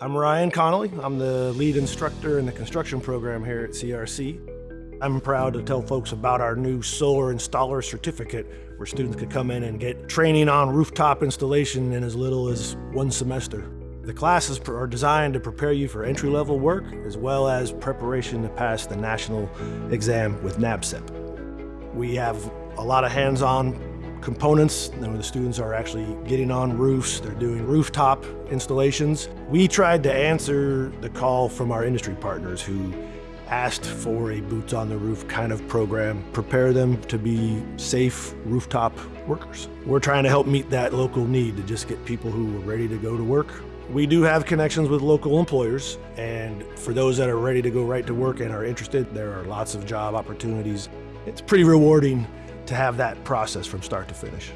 I'm Ryan Connolly. I'm the lead instructor in the construction program here at CRC. I'm proud to tell folks about our new solar installer certificate where students could come in and get training on rooftop installation in as little as one semester. The classes are designed to prepare you for entry-level work as well as preparation to pass the national exam with NABCEP. We have a lot of hands-on components. And the students are actually getting on roofs, they're doing rooftop installations. We tried to answer the call from our industry partners who asked for a boots on the roof kind of program, prepare them to be safe rooftop workers. We're trying to help meet that local need to just get people who are ready to go to work. We do have connections with local employers, and for those that are ready to go right to work and are interested, there are lots of job opportunities. It's pretty rewarding to have that process from start to finish.